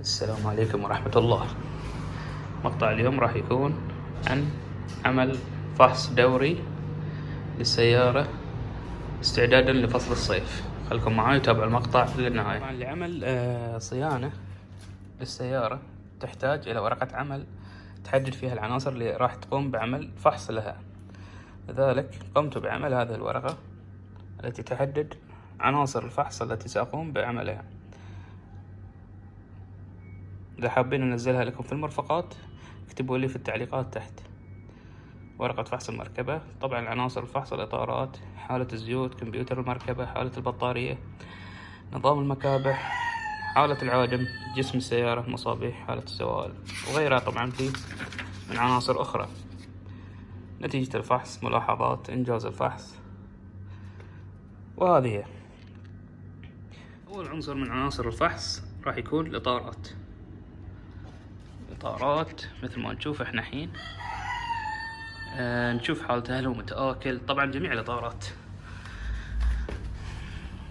السلام عليكم ورحمة الله. مقطع اليوم راح يكون عن عمل فحص دوري للسيارة استعدادا لفصل الصيف. خلكم معاي وتابعوا المقطع للنهاية. لعمل آه، صيانة للسيارة تحتاج إلى ورقة عمل تحدد فيها العناصر اللي راح تقوم بعمل فحص لها. لذلك قمت بعمل هذه الورقة التي تحدد عناصر الفحص التي سأقوم بعملها. إذا حابين أنزلها لكم في المرفقات اكتبوا لي في التعليقات تحت. ورقة فحص المركبة طبعا عناصر الفحص الإطارات حالة الزيوت كمبيوتر المركبة حالة البطارية نظام المكابح حالة العادم جسم السيارة مصابيح حالة السوائل وغيرها طبعا في من عناصر أخرى. نتيجة الفحص ملاحظات إنجاز الفحص. وهذه أول عنصر من عناصر الفحص راح يكون الإطارات. إطارات مثل ما نشوف إحنا حين آه نشوف حالته هل هو متآكل. طبعا جميع الإطارات.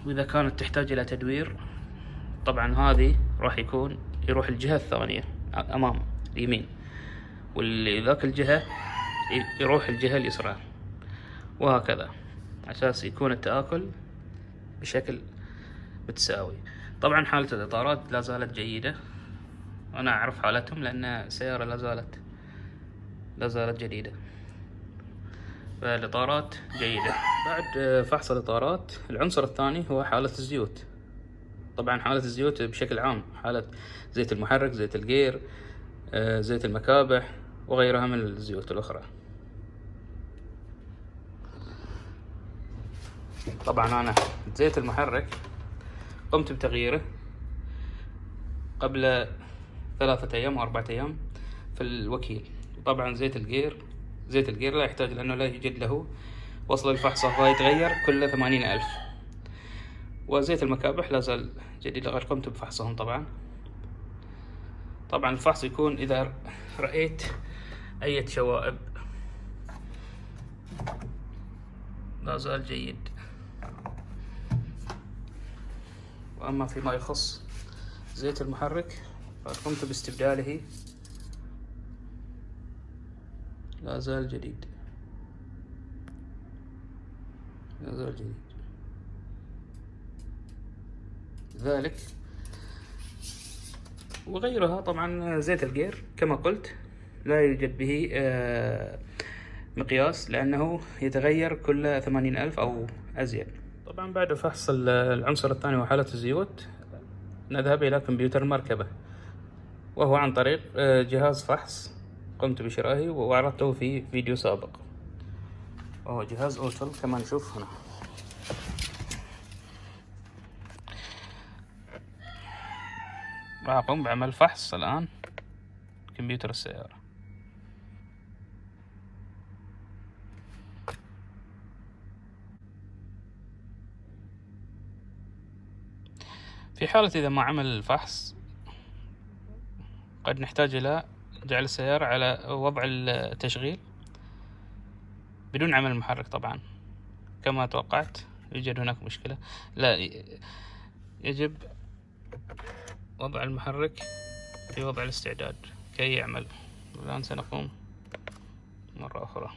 وإذا كانت تحتاج إلى تدوير طبعا هذه راح يكون يروح الجهة الثانية أمام اليمين. واللي ذاك الجهة يروح الجهة اليسرى. وهكذا. أساس يكون التآكل بشكل متساوي. طبعا حالة الإطارات لا زالت جيدة. أنا أعرف حالتهم لأن السيارة لا زالت لا زالت جديدة. فالإطارات جيدة. بعد فحص الإطارات العنصر الثاني هو حالة الزيوت. طبعا حالة الزيوت بشكل عام حالة زيت المحرك زيت الجير آه، زيت المكابح وغيرها من الزيوت الأخرى. طبعا أنا زيت المحرك قمت بتغييره قبل ثلاثة أيام أو أربعة أيام في الوكيل. طبعا زيت الجير زيت الجير لا يحتاج لأنه لا يوجد له وصل الفحص فهو يتغير كل ثمانين ألف. وزيت المكابح لا زال جديد لقد قمت بفحصهم طبعا. طبعا الفحص يكون إذا رأيت أي شوائب. لا زال جيد. وأما فيما يخص زيت المحرك فقد قمت باستبداله. لا زال جديد. لا زال جديد. ذلك. وغيرها طبعا زيت الجير كما قلت لا يوجد به آه، مقياس لأنه يتغير كل ثمانين ألف أو أزيد. طبعا بعد فحص العنصر الثاني وحالة الزيوت نذهب إلى كمبيوتر المركبة وهو عن طريق آه، جهاز فحص قمت بشرائه وعرضته في فيديو سابق. وهو جهاز أوتل كما نشوف هنا. راح أقوم بعمل فحص الآن. كمبيوتر السيارة. في حالة إذا ما عمل الفحص قد نحتاج إلى جعل السيارة على وضع التشغيل بدون عمل المحرك طبعا. كما توقعت يوجد هناك مشكلة. لا يجب وضع المحرك في وضع الاستعداد. كي يعمل. الآن سنقوم مرة أخرى.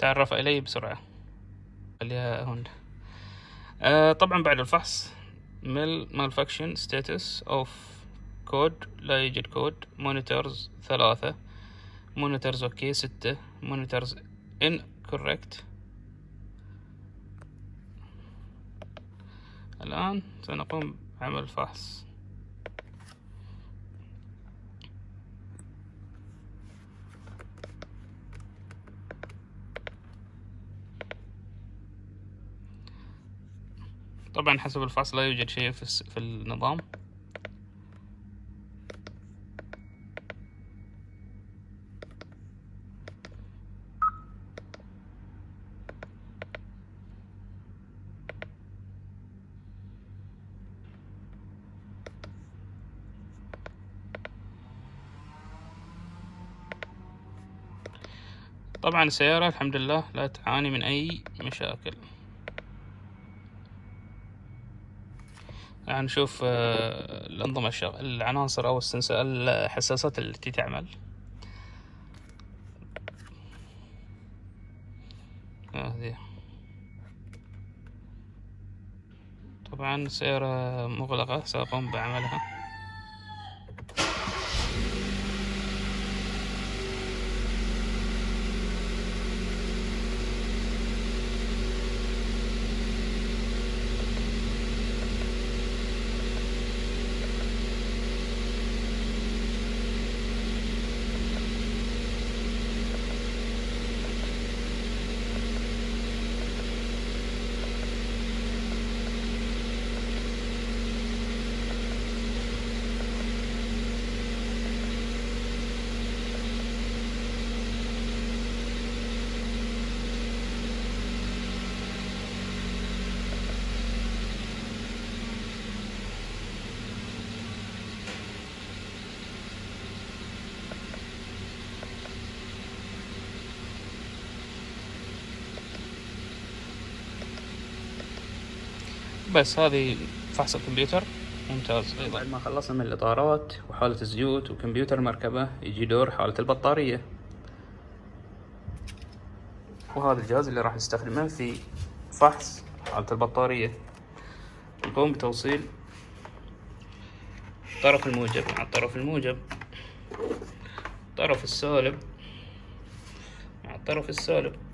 تعرف إلي بسرعة. خليها هون. آه طبعا بعد الفحص MIL malfunction status off code لا يوجد code. monitors ثلاثة. monitors okay ستة. monitors incorrect الآن سنقوم بعمل فحص. طبعا حسب الفصل لا يوجد شيء في, في النظام. طبعا السيارة الحمد لله لا تعاني من أي مشاكل. نشوف آه، الأنظمة الشغ... العناصر أو الحساسات التي تعمل. هذه. طبعا السيارة مغلقة سأقوم بعملها. بس هذه فحص الكمبيوتر. ممتاز أيضا. بعد ما خلصنا من الإطارات وحالة الزيوت وكمبيوتر المركبة يجي دور حالة البطارية. وهذا الجهاز اللي راح نستخدمه في فحص حالة البطارية. نقوم بتوصيل الطرف الموجب. مع الطرف الموجب الطرف السالب. مع الطرف السالب.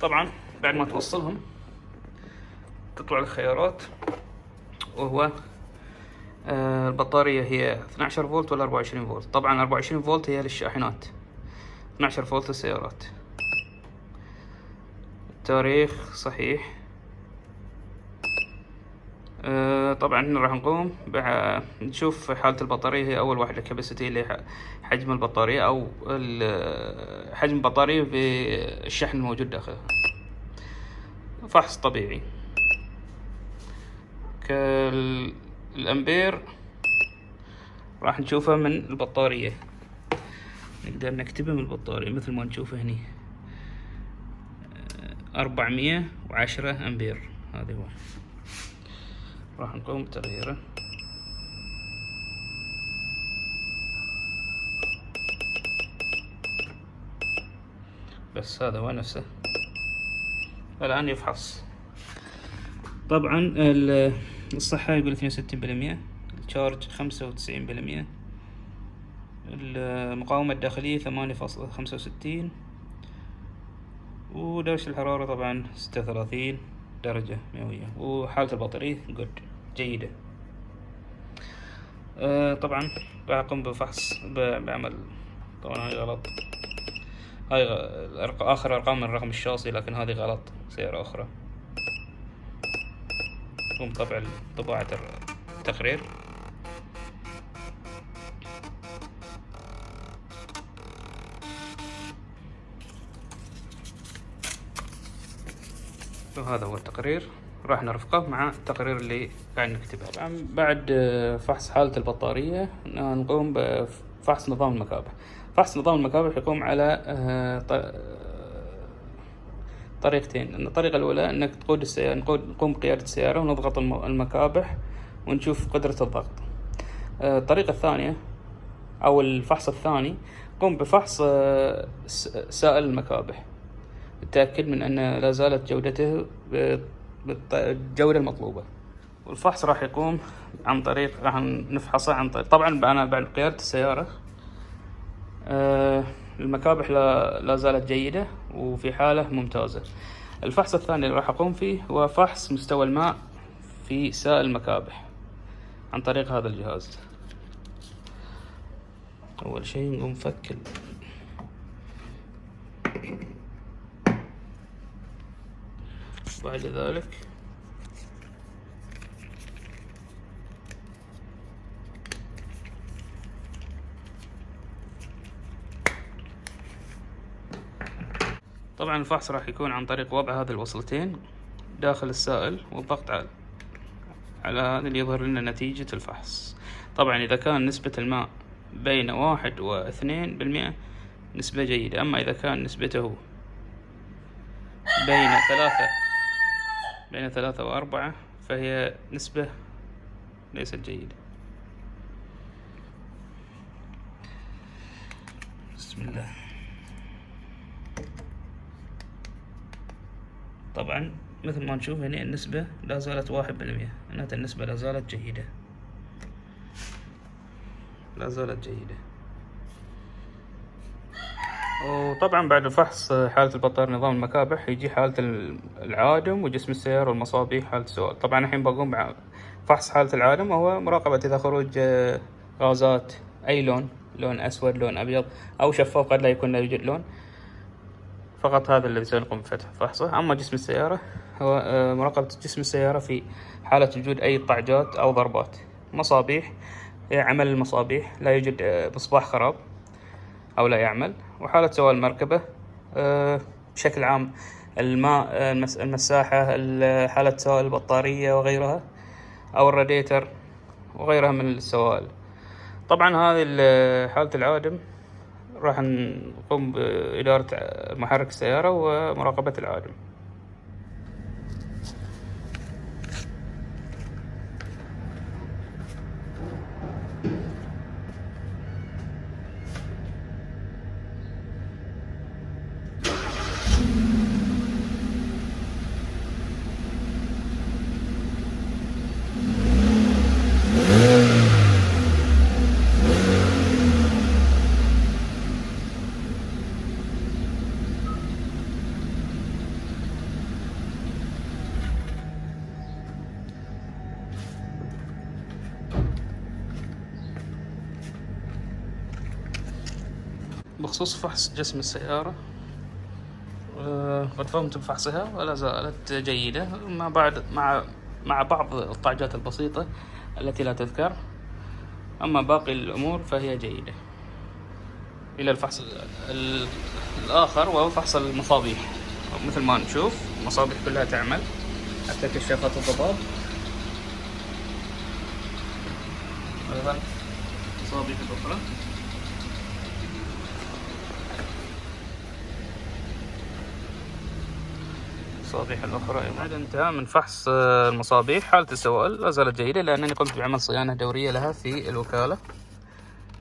طبعا بعد ما توصلهم تطلع الخيارات وهو آه، البطارية هي 12 فولت ولا 24 فولت؟ طبعا 24 فولت هي للشاحنات. 12 فولت للسيارات. التاريخ صحيح. طبعا راح نقوم نشوف حالة البطارية. هي أول واحدة كاباسيتي اللي حجم البطارية أو حجم البطارية بالشحن الموجود داخلها فحص طبيعي. كالأمبير راح نشوفها من البطارية. نقدر نكتبها من البطارية مثل ما نشوفه هني. أربعمية وعشرة أمبير. هذا هو. راح نقوم بتغييره. بس هذا هو نفسه الآن يفحص. طبعا الصحة يقول وستين بالمية الشارج خمسة وتسعين بالمية المقاومة الداخلية ثمانية فاصلة خمسة وستين ودرجة الحرارة طبعا ستة وثلاثين درجة مئوية وحالة البطارية جود جيدة. آه طبعا بقوم بفحص بعمل طبعا هاي غلط. هاي آخر أرقام من الرقم الشاصي لكن هذه غلط سيارة أخرى. قوم طبع طباعة التقرير. وهذا هو التقرير. راح نرفقه مع التقرير اللي قاعد نكتبه. طبعا بعد فحص حالة البطارية نقوم بفحص نظام المكابح. فحص نظام المكابح يقوم على آه، طريقتين. الطريقة الأولى أنك تقود السيارة نقوم بقيادة السيارة ونضغط المكابح ونشوف قدرة الضغط. آه، الطريقة الثانية أو الفحص الثاني قم بفحص آه، سائل المكابح. التأكد من أن لا زالت جودته بالجودة المطلوبة. والفحص راح يقوم عن طريق راح نفحصه عن طريق طبعا أنا بعد قيادة السيارة آه، المكابح لا, زالت جيدة وفي حالة ممتازة. الفحص الثاني اللي راح أقوم فيه هو فحص مستوى الماء في سائل المكابح عن طريق هذا الجهاز. أول شيء نقوم نفك بعد ذلك. طبعا الفحص راح يكون عن طريق وضع هذه الوصلتين داخل السائل والضغط على على هذا اللي يظهر لنا نتيجة الفحص. طبعا إذا كان نسبة الماء بين واحد واثنين بالمئة نسبة جيدة أما إذا كان نسبته بين ثلاثة بين ثلاثة وأربعة فهي نسبة ليست جيدة. بسم الله. طبعا مثل ما نشوف هنا النسبة لا زالت واحد معناتها النسبة لا زالت جيدة. لا زالت جيدة. وطبعا بعد فحص حالة البطارية نظام المكابح يجي حالة العادم وجسم السيارة والمصابيح حالة السؤال طبعا الحين بقوم بفحص حالة العادم وهو مراقبة إذا خروج غازات أي لون لون أسود لون أبيض أو شفاف قد لا يكون لا يوجد لون. فقط هذا الذي سنقوم بفتح فحصه. أما جسم السيارة هو آه، مراقبة جسم السيارة في حالة وجود أي طعجات أو ضربات. مصابيح عمل المصابيح لا يوجد آه، مصباح خراب أو لا يعمل. وحالة سواء المركبة آه، بشكل عام الماء المساحة حالة سواء البطارية وغيرها أو الراديتر وغيرها من السوائل طبعا هذه حالة العادم راح نقوم بإدارة محرك السيارة ومراقبة العادم بخصوص فحص جسم السيارة. قد قمت بفحصها ولا زالت جيدة. مع بعد مع مع بعض الطعجات البسيطة التي لا تذكر أما باقي الأمور فهي جيدة. إلى الفحص الآخر وهو فحص المصابيح. مثل ما نشوف المصابيح كلها تعمل حتى كشافات الضباب. أيضا المصابيح الأخرى المصابيح الأخرى بعد انتهاء من فحص آه، المصابيح. حالة السوائل لا زالت جيدة لأنني قمت بعمل صيانة دورية لها في الوكالة.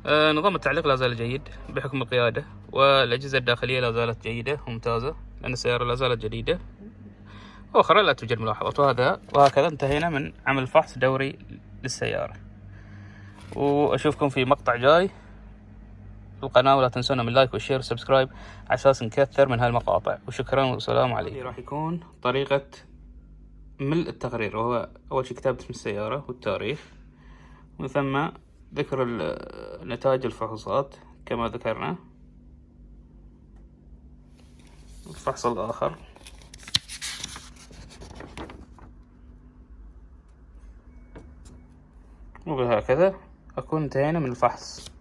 آه، نظام التعليق لا زال جيد بحكم القيادة والأجهزة الداخلية لا زالت جيدة وممتازة لأن السيارة لا زالت جديدة. وأخرى لا توجد ملاحظات وهذا وهكذا انتهينا من عمل فحص دوري للسيارة. وأشوفكم في مقطع جاي. القناة ولا تنسونا من like و share و subscribe على أساس نكثر من هالمقاطع. وشكرا والسلام عليكم. راح يكون طريقة ملء التقرير وهو أول شيء كتابة اسم السيارة والتاريخ ومن ثم ذكر نتائج الفحوصات كما ذكرنا. الفحص الآخر. وبهكذا أكون انتهينا من الفحص.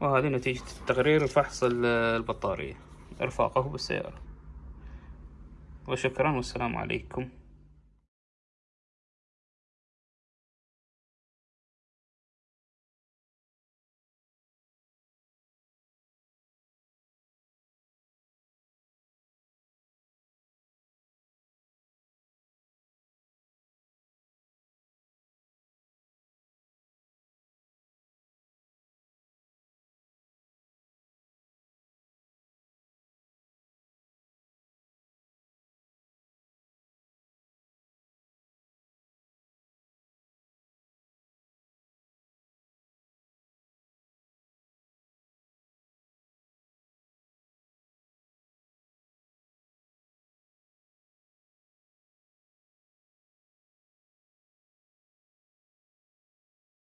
وهذه نتيجة تقرير فحص البطارية. إرفاقه بالسيارة. وشكرا والسلام عليكم.